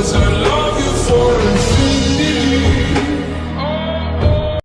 was her